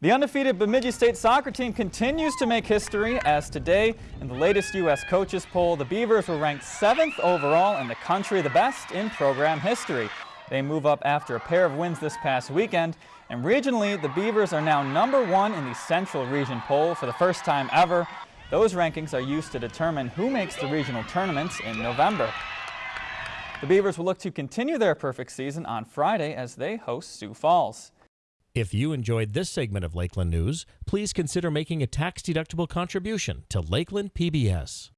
The undefeated Bemidji State soccer team continues to make history as today, in the latest U.S. coaches poll, the Beavers were ranked seventh overall in the country, the best in program history. They move up after a pair of wins this past weekend, and regionally, the Beavers are now number one in the Central Region poll for the first time ever. Those rankings are used to determine who makes the regional tournaments in November. The Beavers will look to continue their perfect season on Friday as they host Sioux Falls. If you enjoyed this segment of Lakeland News, please consider making a tax-deductible contribution to Lakeland PBS.